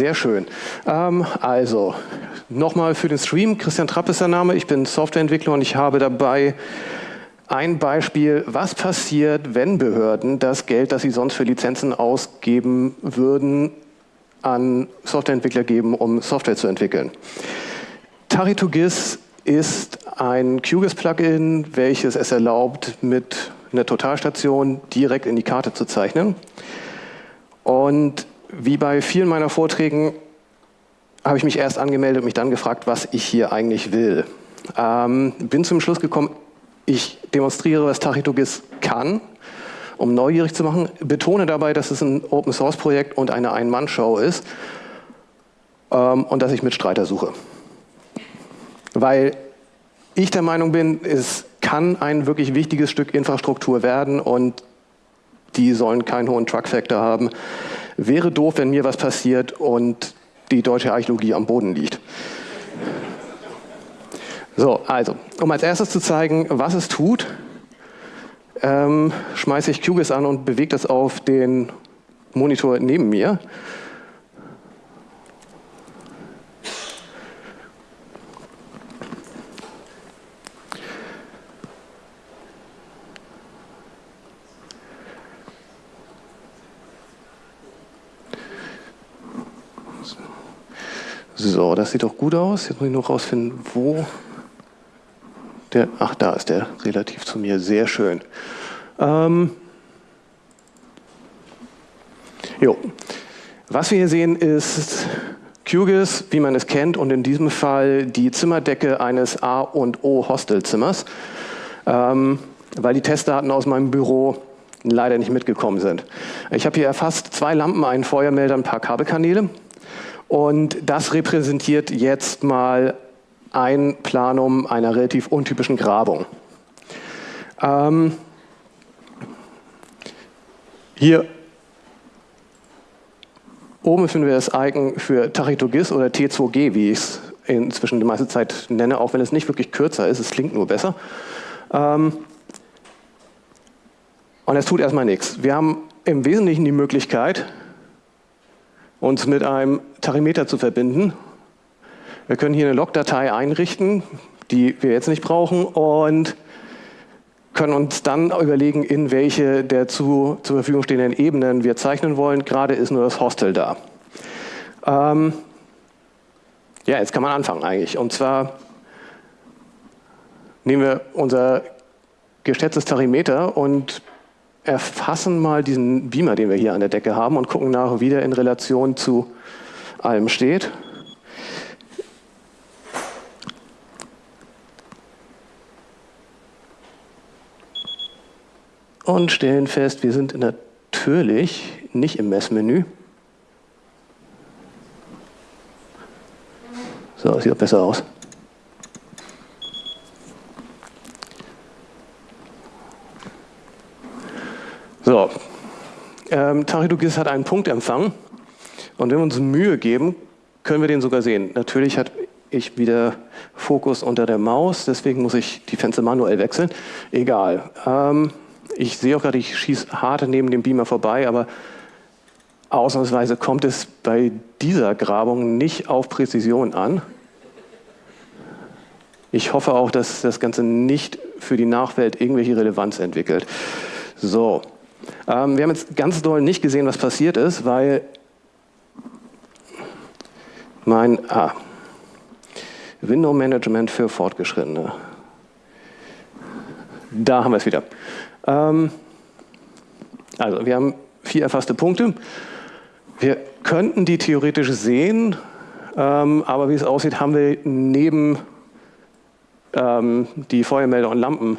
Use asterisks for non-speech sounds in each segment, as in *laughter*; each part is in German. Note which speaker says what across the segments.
Speaker 1: Sehr schön. Ähm, also, nochmal für den Stream. Christian Trapp ist der Name. Ich bin Softwareentwickler und ich habe dabei ein Beispiel, was passiert, wenn Behörden das Geld, das sie sonst für Lizenzen ausgeben würden, an Softwareentwickler geben, um Software zu entwickeln. Tari2GIS ist ein QGIS-Plugin, welches es erlaubt, mit einer Totalstation direkt in die Karte zu zeichnen. Und wie bei vielen meiner Vorträgen habe ich mich erst angemeldet und mich dann gefragt, was ich hier eigentlich will. Ähm, bin zum Schluss gekommen, ich demonstriere, was Tachitogis kann, um neugierig zu machen, betone dabei, dass es ein Open-Source-Projekt und eine Ein-Mann-Show ist ähm, und dass ich Mitstreiter suche. Weil ich der Meinung bin, es kann ein wirklich wichtiges Stück Infrastruktur werden und die sollen keinen hohen Truck-Factor haben. Wäre doof, wenn mir was passiert und die deutsche Archäologie am Boden liegt. So, also, um als erstes zu zeigen, was es tut, ähm, schmeiße ich QGIS an und bewege das auf den Monitor neben mir. So, das sieht doch gut aus. Jetzt muss ich noch rausfinden, wo der, ach, da ist der relativ zu mir. Sehr schön. Ähm, jo. Was wir hier sehen ist QGIS, wie man es kennt, und in diesem Fall die Zimmerdecke eines A- und O-Hostelzimmers, ähm, weil die Testdaten aus meinem Büro leider nicht mitgekommen sind. Ich habe hier erfasst zwei Lampen, einen Feuermelder, ein paar Kabelkanäle. Und das repräsentiert jetzt mal ein Planum einer relativ untypischen Grabung. Ähm, hier oben finden wir das Icon für Tachitogis oder T2G, wie ich es inzwischen die meiste Zeit nenne, auch wenn es nicht wirklich kürzer ist, es klingt nur besser. Ähm, und es tut erstmal nichts. Wir haben im Wesentlichen die Möglichkeit, uns mit einem Tarimeter zu verbinden. Wir können hier eine Logdatei einrichten, die wir jetzt nicht brauchen und können uns dann überlegen, in welche der zu, zur Verfügung stehenden Ebenen wir zeichnen wollen. Gerade ist nur das Hostel da. Ähm ja, jetzt kann man anfangen eigentlich. Und zwar nehmen wir unser geschätztes Tarimeter und erfassen mal diesen Beamer, den wir hier an der Decke haben und gucken nach, wie der in Relation zu allem steht. Und stellen fest, wir sind natürlich nicht im Messmenü. So, sieht auch besser aus. So, ähm, hat einen Punktempfang und wenn wir uns Mühe geben, können wir den sogar sehen. Natürlich hat ich wieder Fokus unter der Maus, deswegen muss ich die Fenster manuell wechseln. Egal. Ähm, ich sehe auch gerade, ich schieße hart neben dem Beamer vorbei, aber ausnahmsweise kommt es bei dieser Grabung nicht auf Präzision an. Ich hoffe auch, dass das Ganze nicht für die Nachwelt irgendwelche Relevanz entwickelt. So, ähm, wir haben jetzt ganz doll nicht gesehen, was passiert ist, weil mein ah, Window Management für Fortgeschrittene. Da haben wir es wieder. Ähm, also, wir haben vier erfasste Punkte. Wir könnten die theoretisch sehen, ähm, aber wie es aussieht, haben wir neben ähm, die Feuermelder und Lampen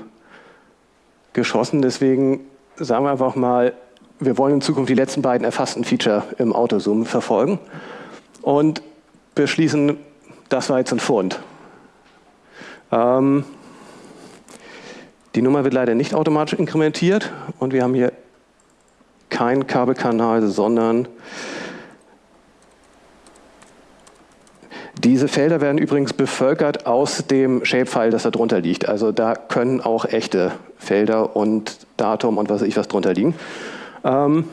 Speaker 1: geschossen. Deswegen sagen wir einfach mal, wir wollen in Zukunft die letzten beiden erfassten Feature im Autozoom verfolgen und beschließen, das war jetzt ein Fund. Ähm, die Nummer wird leider nicht automatisch inkrementiert und wir haben hier keinen Kabelkanal, sondern diese Felder werden übrigens bevölkert aus dem Shapefile, das da drunter liegt. Also da können auch echte Felder und Datum und was weiß ich was drunter liegen. Ähm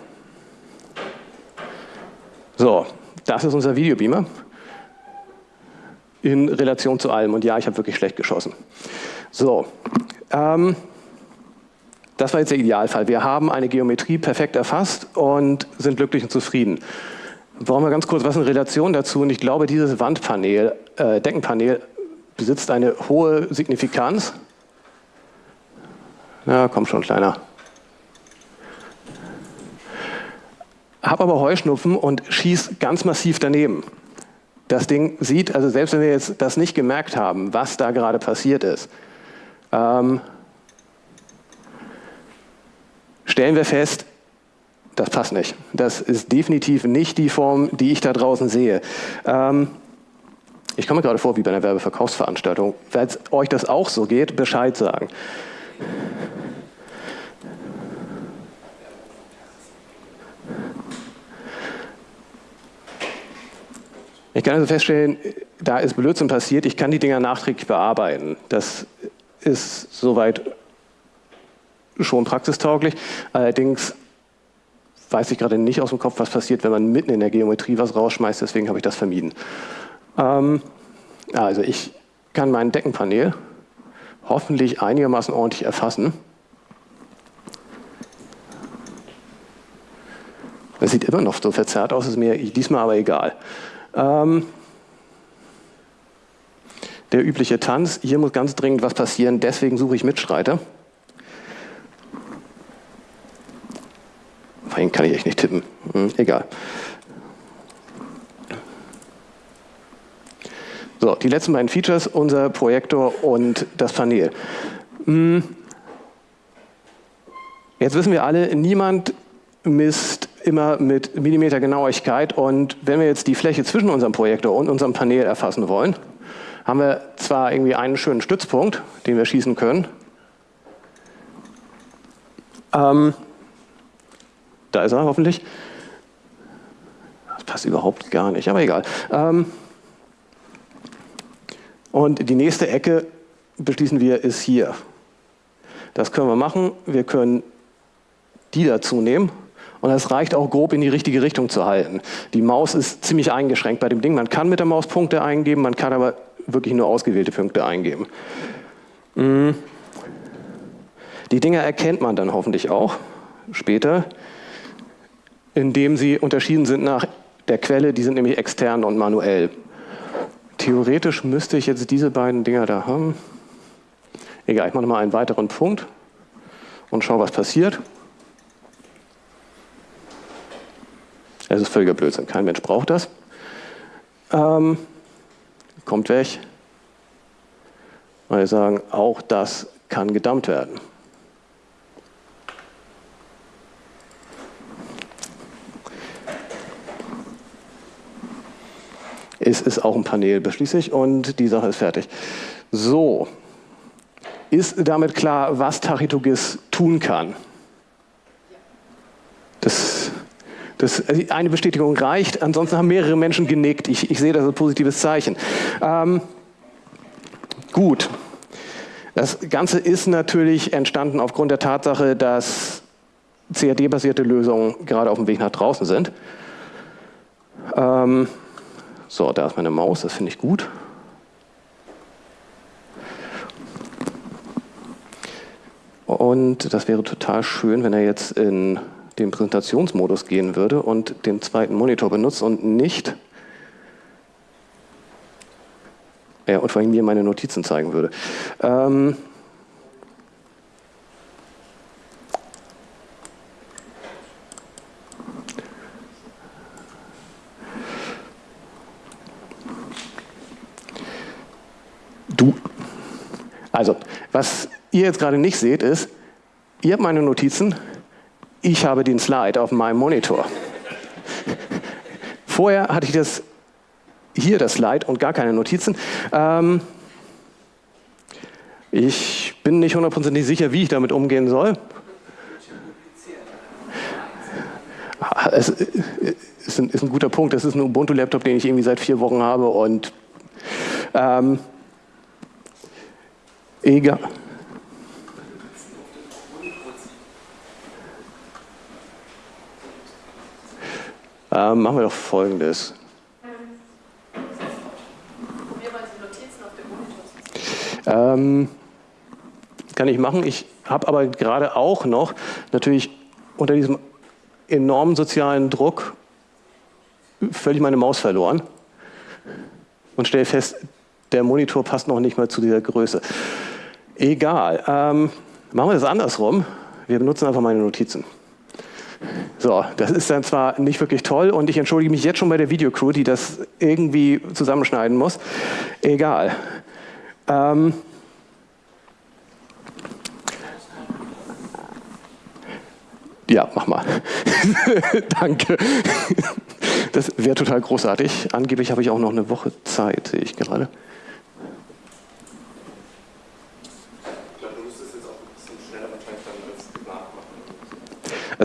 Speaker 1: so, das ist unser Videobeamer in Relation zu allem. Und ja, ich habe wirklich schlecht geschossen. So, ähm, das war jetzt der Idealfall. Wir haben eine Geometrie perfekt erfasst und sind glücklich und zufrieden. Brauchen wir ganz kurz was in Relation dazu. Und ich glaube, dieses Wandpanel, äh, Deckenpanel besitzt eine hohe Signifikanz. Na, komm schon, Kleiner. Hab aber Heuschnupfen und schieß ganz massiv daneben. Das Ding sieht, also selbst wenn wir jetzt das nicht gemerkt haben, was da gerade passiert ist, ähm, stellen wir fest, das passt nicht. Das ist definitiv nicht die Form, die ich da draußen sehe. Ähm, ich komme gerade vor wie bei einer Werbeverkaufsveranstaltung. Wenn euch das auch so geht, Bescheid sagen. Ich kann also feststellen, da ist Blödsinn passiert, ich kann die Dinger nachträglich bearbeiten. Das ist soweit schon praxistauglich. Allerdings weiß ich gerade nicht aus dem Kopf, was passiert, wenn man mitten in der Geometrie was rausschmeißt, deswegen habe ich das vermieden. Ähm, also ich kann mein Deckenpanel hoffentlich einigermaßen ordentlich erfassen. Das sieht immer noch so verzerrt aus, ist mir diesmal aber egal. Ähm, der übliche Tanz, hier muss ganz dringend was passieren, deswegen suche ich Mitstreiter. Vorhin kann ich echt nicht tippen. Hm, egal. So, die letzten beiden Features, unser Projektor und das Panel. Hm. Jetzt wissen wir alle, niemand misst immer mit Millimetergenauigkeit und wenn wir jetzt die Fläche zwischen unserem Projektor und unserem Panel erfassen wollen, haben wir zwar irgendwie einen schönen Stützpunkt, den wir schießen können, ähm, da ist er hoffentlich. Das passt überhaupt gar nicht, aber egal. Ähm, und die nächste Ecke, beschließen wir, ist hier. Das können wir machen. Wir können die dazu nehmen. Und das reicht auch grob in die richtige Richtung zu halten. Die Maus ist ziemlich eingeschränkt bei dem Ding. Man kann mit der Maus Punkte eingeben, man kann aber wirklich nur ausgewählte Punkte eingeben. Mm. Die Dinger erkennt man dann hoffentlich auch später, indem sie unterschieden sind nach der Quelle. Die sind nämlich extern und manuell. Theoretisch müsste ich jetzt diese beiden Dinger da haben. Egal, ich mache mal einen weiteren Punkt und schaue, was passiert. Es ist völliger Blödsinn, kein Mensch braucht das. Ähm, kommt weg. Weil wir sagen, auch das kann gedammt werden. Es ist auch ein Panel, beschließe ich, und die Sache ist fertig. So, ist damit klar, was Tachitogis tun kann? Das, das, eine Bestätigung reicht, ansonsten haben mehrere Menschen genickt. Ich, ich sehe das als positives Zeichen. Ähm, gut. Das Ganze ist natürlich entstanden aufgrund der Tatsache, dass CAD-basierte Lösungen gerade auf dem Weg nach draußen sind. Ähm, so, da ist meine Maus, das finde ich gut. Und das wäre total schön, wenn er jetzt in den Präsentationsmodus gehen würde und den zweiten Monitor benutzt und nicht ja, und vor allem mir meine Notizen zeigen würde. Ähm, Du. Also, was ihr jetzt gerade nicht seht, ist, ihr habt meine Notizen, ich habe den Slide auf meinem Monitor. Vorher hatte ich das hier das Slide und gar keine Notizen. Ähm, ich bin nicht hundertprozentig sicher, wie ich damit umgehen soll. Es ist ein, ist ein guter Punkt. Das ist ein Ubuntu-Laptop, den ich irgendwie seit vier Wochen habe und ähm, Egal. Ähm, machen wir doch folgendes. Ähm, kann ich machen. Ich habe aber gerade auch noch natürlich unter diesem enormen sozialen Druck völlig meine Maus verloren und stelle fest, der Monitor passt noch nicht mal zu dieser Größe. Egal. Ähm, machen wir das andersrum. Wir benutzen einfach meine Notizen. So, das ist dann zwar nicht wirklich toll und ich entschuldige mich jetzt schon bei der Videocrew, die das irgendwie zusammenschneiden muss. Egal. Ähm, ja, mach mal. *laughs* Danke. Das wäre total großartig. Angeblich habe ich auch noch eine Woche Zeit, sehe ich gerade.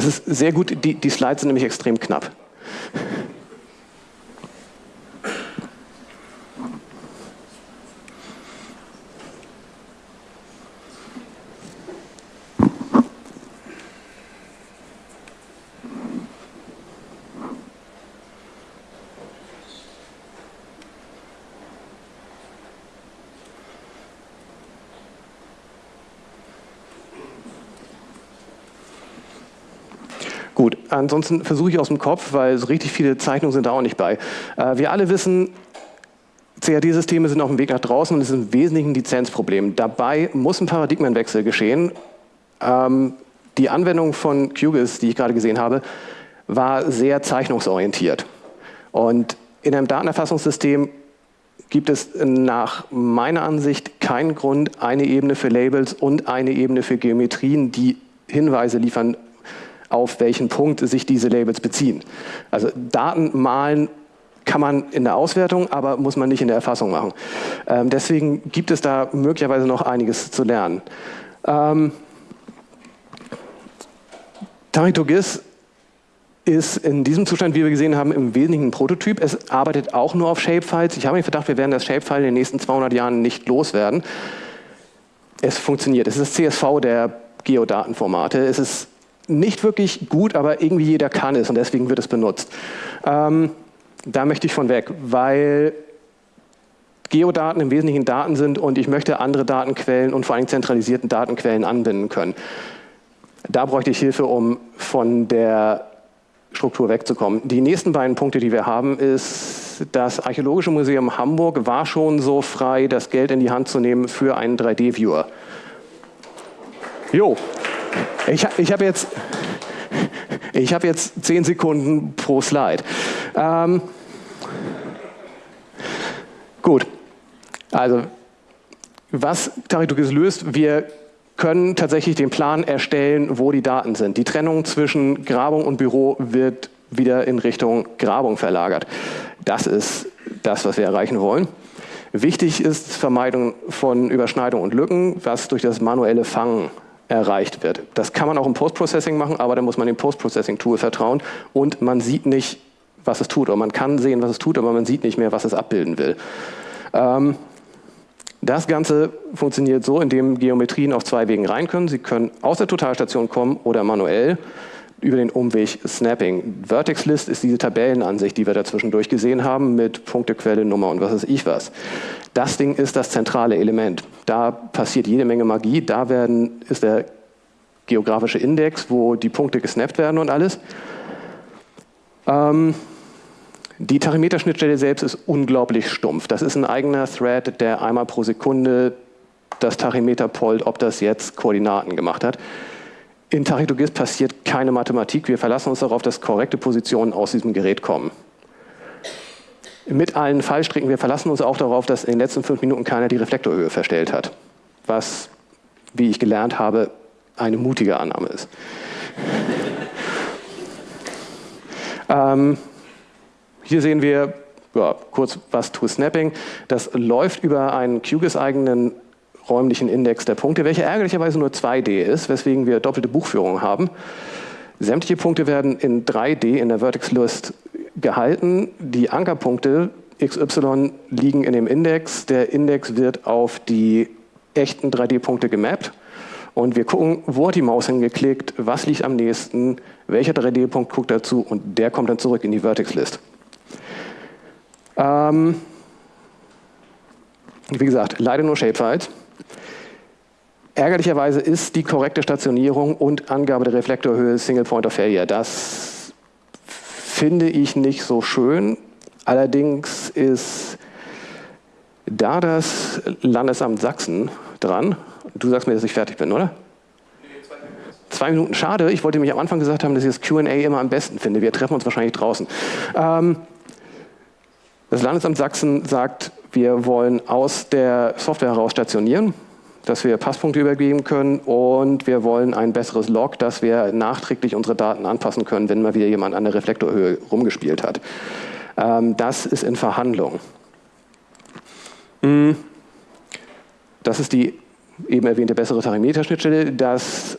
Speaker 1: Das ist sehr gut, die, die Slides sind nämlich extrem knapp. Gut, ansonsten versuche ich aus dem Kopf, weil so richtig viele Zeichnungen sind da auch nicht bei. Äh, wir alle wissen, CAD-Systeme sind auf dem Weg nach draußen und es ist im Wesentlichen ein Lizenzproblem. Dabei muss ein Paradigmenwechsel geschehen. Ähm, die Anwendung von QGIS, die ich gerade gesehen habe, war sehr zeichnungsorientiert. Und in einem Datenerfassungssystem gibt es nach meiner Ansicht keinen Grund, eine Ebene für Labels und eine Ebene für Geometrien, die Hinweise liefern auf welchen Punkt sich diese Labels beziehen. Also Daten malen kann man in der Auswertung, aber muss man nicht in der Erfassung machen. Ähm, deswegen gibt es da möglicherweise noch einiges zu lernen. Ähm, Taritogis ist in diesem Zustand, wie wir gesehen haben, im Wesentlichen ein Prototyp. Es arbeitet auch nur auf Shapefiles. Ich habe den Verdacht, wir werden das Shapefile in den nächsten 200 Jahren nicht loswerden. Es funktioniert. Es ist das CSV der Geodatenformate. Es ist nicht wirklich gut, aber irgendwie jeder kann es und deswegen wird es benutzt. Ähm, da möchte ich von weg, weil Geodaten im Wesentlichen Daten sind und ich möchte andere Datenquellen und vor allem zentralisierten Datenquellen anbinden können. Da bräuchte ich Hilfe, um von der Struktur wegzukommen. Die nächsten beiden Punkte, die wir haben, ist, das Archäologische Museum Hamburg war schon so frei, das Geld in die Hand zu nehmen für einen 3D-Viewer. Jo, ich, ich habe jetzt, hab jetzt zehn Sekunden pro Slide. Ähm, gut, also was Taritugis löst, wir können tatsächlich den Plan erstellen, wo die Daten sind. Die Trennung zwischen Grabung und Büro wird wieder in Richtung Grabung verlagert. Das ist das, was wir erreichen wollen. Wichtig ist Vermeidung von Überschneidung und Lücken, was durch das manuelle Fangen erreicht wird. Das kann man auch im Post-Processing machen, aber da muss man dem Post-Processing-Tool vertrauen und man sieht nicht, was es tut. Oder man kann sehen, was es tut, aber man sieht nicht mehr, was es abbilden will. Ähm, das Ganze funktioniert so, indem Geometrien auf zwei Wegen rein können. Sie können aus der Totalstation kommen oder manuell über den Umweg Snapping. Vertex List ist diese Tabellenansicht, die wir dazwischendurch gesehen haben mit Punkte, Quelle, Nummer und was weiß ich was. Das Ding ist das zentrale Element. Da passiert jede Menge Magie. Da werden, ist der geografische Index, wo die Punkte gesnappt werden und alles. Ähm, die Tachymeter-Schnittstelle selbst ist unglaublich stumpf. Das ist ein eigener Thread, der einmal pro Sekunde das Tachymeter pollt, ob das jetzt Koordinaten gemacht hat. In Tachydogis passiert keine Mathematik. Wir verlassen uns darauf, dass korrekte Positionen aus diesem Gerät kommen. Mit allen Fallstricken, wir verlassen uns auch darauf, dass in den letzten fünf Minuten keiner die Reflektorhöhe verstellt hat. Was, wie ich gelernt habe, eine mutige Annahme ist. *laughs* ähm, hier sehen wir ja, kurz was to Snapping. Das läuft über einen QGIS-eigenen räumlichen Index der Punkte, welcher ärgerlicherweise nur 2D ist, weswegen wir doppelte Buchführung haben. Sämtliche Punkte werden in 3D in der Vertex List gehalten. Die Ankerpunkte XY liegen in dem Index. Der Index wird auf die echten 3D-Punkte gemappt. Und wir gucken, wo hat die Maus hingeklickt, was liegt am nächsten, welcher 3D-Punkt guckt dazu und der kommt dann zurück in die Vertex-List. Ähm, wie gesagt, leider nur Shapefiles. Ärgerlicherweise ist die korrekte Stationierung und Angabe der Reflektorhöhe Single Point of Failure. Das finde ich nicht so schön. Allerdings ist da das Landesamt Sachsen dran. Du sagst mir, dass ich fertig bin, oder? Zwei Minuten, schade. Ich wollte mich am Anfang gesagt haben, dass ich das QA immer am besten finde. Wir treffen uns wahrscheinlich draußen. Ähm, das Landesamt Sachsen sagt, wir wollen aus der Software heraus stationieren, dass wir Passpunkte übergeben können und wir wollen ein besseres Log, dass wir nachträglich unsere Daten anpassen können, wenn mal wieder jemand an der Reflektorhöhe rumgespielt hat. Ähm, das ist in Verhandlung. Hm. Das ist die eben erwähnte bessere Tarimeterschnittstelle. Das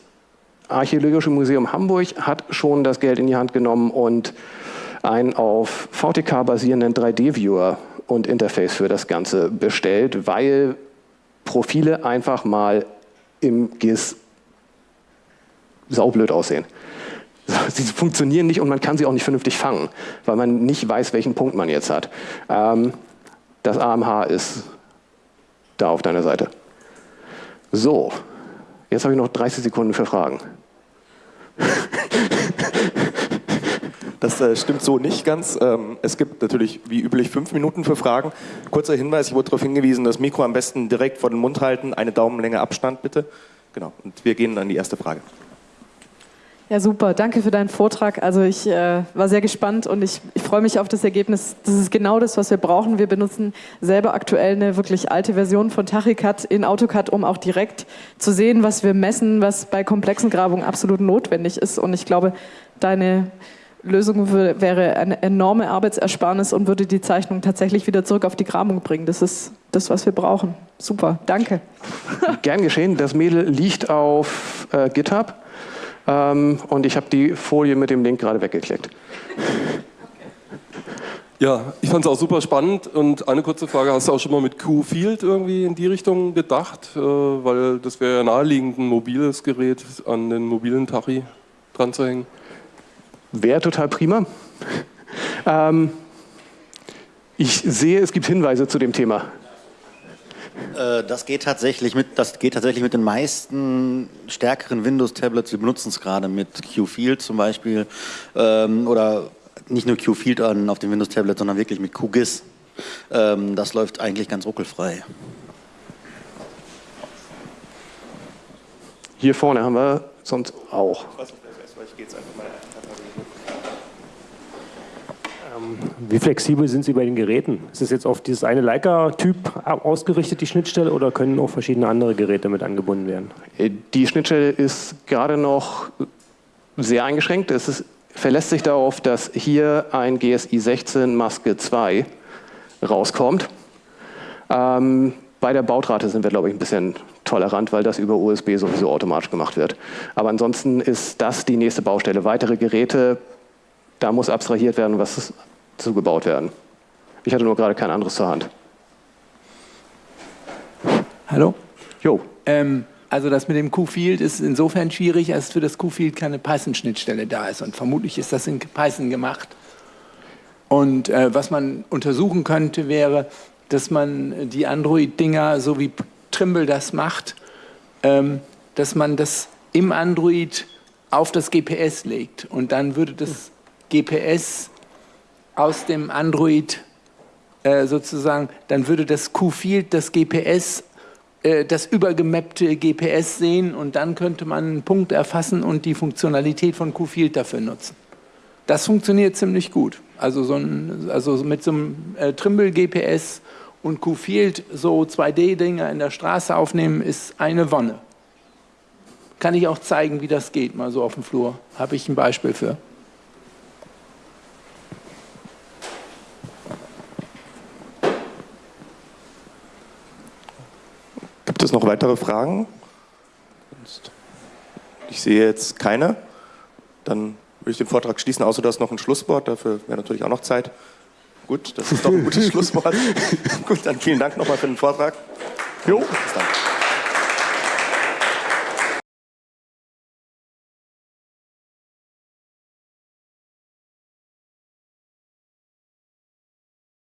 Speaker 1: Archäologische Museum Hamburg hat schon das Geld in die Hand genommen und einen auf VTK basierenden 3D-Viewer und Interface für das Ganze bestellt, weil Profile einfach mal im GIS saublöd aussehen. *laughs* Sie funktionieren nicht und man kann sie auch nicht vernünftig fangen, weil man nicht weiß, welchen Punkt man jetzt hat. Ähm, das AMH ist da auf deiner Seite. So, jetzt habe ich noch 30 Sekunden für Fragen. *laughs*
Speaker 2: Das äh, stimmt so nicht ganz. Ähm, es gibt natürlich wie üblich fünf Minuten für Fragen. Kurzer Hinweis, ich wurde darauf hingewiesen, das Mikro am besten direkt vor den Mund halten, eine Daumenlänge Abstand bitte. Genau, und wir gehen an die erste Frage.
Speaker 3: Ja, super. Danke für deinen Vortrag. Also ich äh, war sehr gespannt und ich, ich freue mich auf das Ergebnis. Das ist genau das, was wir brauchen. Wir benutzen selber aktuell eine wirklich alte Version von Tachycad in AutoCAD, um auch direkt zu sehen, was wir messen, was bei komplexen Grabungen absolut notwendig ist. Und ich glaube, deine Lösung wäre eine enorme Arbeitsersparnis und würde die Zeichnung tatsächlich wieder zurück auf die Grabung bringen. Das ist das, was wir brauchen. Super, danke. *laughs*
Speaker 1: Gern geschehen. Das Mädel liegt auf äh, GitHub. Ähm, und ich habe die Folie mit dem Link gerade weggeklickt. *laughs*
Speaker 4: Ja, ich fand es auch super spannend und eine kurze Frage, hast du auch schon mal mit Q-Field irgendwie in die Richtung gedacht? Äh, weil das wäre ja naheliegend, ein mobiles Gerät an den mobilen Tachi dran zu hängen.
Speaker 1: Wäre total prima. ähm, ich sehe, es gibt Hinweise zu dem Thema.
Speaker 5: Äh, das geht tatsächlich mit, das geht tatsächlich mit den meisten stärkeren Windows-Tablets. Wir benutzen es gerade mit QField zum Beispiel ähm, oder nicht nur QField an auf dem Windows-Tablet, sondern wirklich mit QGIS. Ähm, das läuft eigentlich ganz ruckelfrei.
Speaker 1: Hier vorne haben wir sonst auch. Ich weiß nicht, ich gehe jetzt einfach mal
Speaker 6: wie flexibel sind Sie bei den Geräten? Ist es jetzt auf dieses eine Leica-Typ ausgerichtet, die Schnittstelle, oder können auch verschiedene andere Geräte mit angebunden werden?
Speaker 1: Äh, die Schnittstelle ist gerade noch sehr eingeschränkt. Es ist, verlässt sich darauf, dass hier ein GSI 16 Maske 2 rauskommt. Ähm, bei der Bautrate sind wir, glaube ich, ein bisschen tolerant, weil das über USB sowieso automatisch gemacht wird. Aber ansonsten ist das die nächste Baustelle. Weitere Geräte da muss abstrahiert werden, was zugebaut werden. Ich hatte nur gerade kein anderes zur Hand.
Speaker 7: Hallo? Jo. Ähm, also das mit dem Q-Field ist insofern schwierig, als für das Q-Field keine Python-Schnittstelle da ist. Und vermutlich ist das in Python gemacht. Und äh, was man untersuchen könnte, wäre, dass man die Android-Dinger, so wie Trimble das macht, ähm, dass man das im Android auf das GPS legt. Und dann würde das GPS aus dem Android äh, sozusagen, dann würde das Q-Field das GPS, äh, das übergemappte GPS sehen und dann könnte man einen Punkt erfassen und die Funktionalität von Q-Field dafür nutzen. Das funktioniert ziemlich gut. Also, so ein, also mit so einem äh, Trimble-GPS und Q-Field so 2D-Dinge in der Straße aufnehmen, ist eine Wonne. Kann ich auch zeigen, wie das geht, mal so auf dem Flur. Habe ich ein Beispiel für.
Speaker 2: Noch weitere Fragen? Ich sehe jetzt keine. Dann würde ich den Vortrag schließen, außer dass noch ein Schlusswort. Dafür wäre natürlich auch noch Zeit. Gut, das ist doch ein gutes *laughs* Schlusswort. Gut, dann vielen Dank nochmal für den Vortrag. Jo. Bis dann.